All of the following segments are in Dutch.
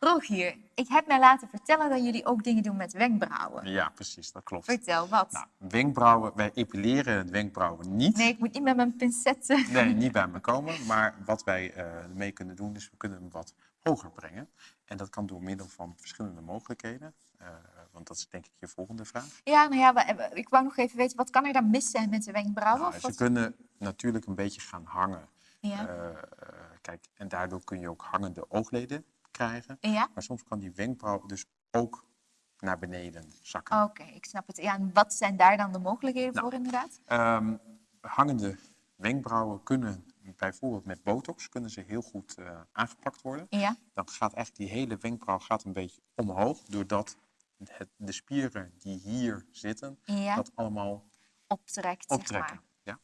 Rogier, ik heb mij laten vertellen dat jullie ook dingen doen met wenkbrauwen. Ja, precies, dat klopt. Vertel, wat? Nou, wenkbrauwen, wij epileren de wenkbrauwen niet. Nee, ik moet niet met mijn pincetten. Nee, niet bij me komen. Maar wat wij eh mee kunnen doen, is we kunnen hem wat hoger brengen. En dat kan door middel van verschillende mogelijkheden. Eh, want dat is denk ik je volgende vraag. Ja, nou ja, ik wou nog even weten, wat kan er dan mis zijn met de wenkbrauwen? Nou, ze wat- kunnen natuurlijk een beetje gaan hangen. Ja. Eh, eh, kijk, en daardoor kun je ook hangende oogleden krijgen. ja? Maar soms kan die wenkbrauw dus ook naar beneden zakken. Oké, ik snap het. Ja, en wat zijn daar dan de mogelijkheden Nou. voor inderdaad? Ehm, hangende wenkbrauwen kunnen bijvoorbeeld met botox kunnen ze heel goed eh, aangepakt worden. Ja, Dan gaat eigenlijk die hele wenkbrauw gaat een beetje omhoog, doordat het, de spieren die hier zitten, ja. dat allemaal optrekt, zeg optrekken. maar. Ja.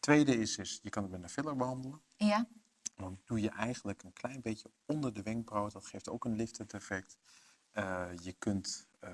Tweede is, is, je kan het met een filler behandelen. Ja, Dan doe je eigenlijk een klein beetje onder de wenkbrauw. Dat geeft ook een liftend effect. Eh, je kunt, eh,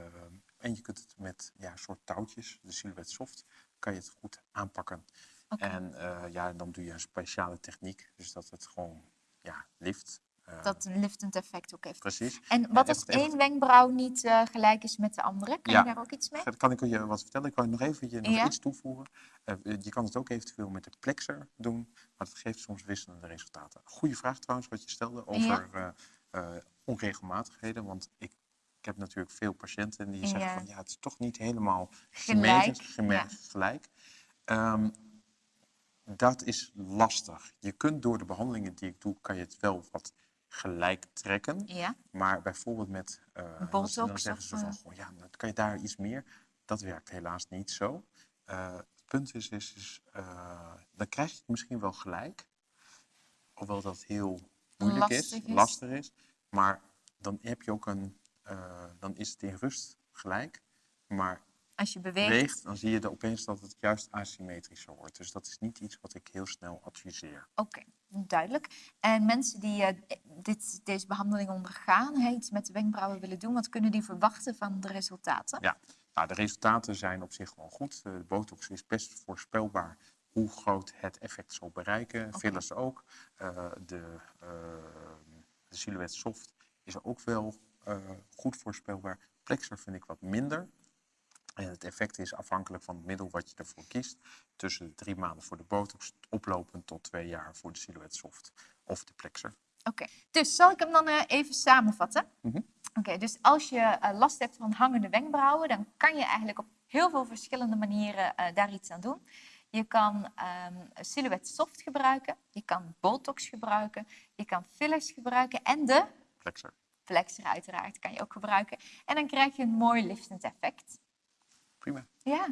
en je kunt het met ja, soort touwtjes, de Silhouette Soft, kan je het goed aanpakken. En eh, ja, dan doe je een speciale techniek, dus dat het gewoon ja, lift. Eh, Dat een liftend effect ook heeft. Precies. En wat als één wenkbrauw niet eh, gelijk is met de andere? Kan je daar ook iets mee? Ga- Kan ik je wat vertellen? Ik wil nog even je nog Ja. iets toevoegen. Eh, je kan het ook eventueel met de plexer doen, maar dat geeft soms wisselende resultaten. Goede vraag trouwens wat je stelde over eh, eh, onregelmatigheden, want ik, ik heb natuurlijk veel patiënten die zeggen Ja. van ja, het is toch niet helemaal Gelijk, symmetrisch, geme- ja. gelijk. Ehm, dat is lastig. Je kunt door de behandelingen die ik doe, kan je het wel wat gelijk trekken. Ja, Maar bijvoorbeeld met eh, dan- zeggen ze van, goh, ja, dan kan je daar iets meer. Dat werkt helaas niet zo. Eh, het punt is, is, is eh, dan krijg je het misschien wel gelijk. Hoewel dat heel moeilijk is, Lastig is. lastig is. Maar dan heb je ook een, dan is het in rust gelijk. Maar als je beweegt. beweegt, dan zie je er opeens dat het juist asymmetrischer wordt. Dus dat is niet iets wat ik heel snel adviseer. Oké, duidelijk. En mensen die dit, deze behandeling ondergaan, hè, iets met de wenkbrauwen willen doen, wat kunnen die verwachten van de resultaten? Ja, nou, de resultaten zijn op zich wel goed. Eh, De botox is best voorspelbaar hoe groot het effect zal bereiken. Fillers ook. Eh, de, eh, de Silhouette Soft is ook wel eh, goed voorspelbaar. Plexer vind ik wat minder. En het effect is afhankelijk van het middel wat je ervoor kiest. Tussen de drie maanden voor de botox, oplopend tot twee jaar voor de Silhouette Soft of de Plexer. Oké, dus zal ik hem dan eh, even samenvatten? Mhm. Oké, dus als je eh, last hebt van hangende wenkbrauwen, dan kan je eigenlijk op heel veel verschillende manieren eh, daar iets aan doen. Je kan ehm Silhouette Soft gebruiken, je kan Botox gebruiken, je kan fillers gebruiken en de Plexer. flexer uiteraard kan je ook gebruiken. En dan krijg je een mooi liftend effect. Prima. Ja,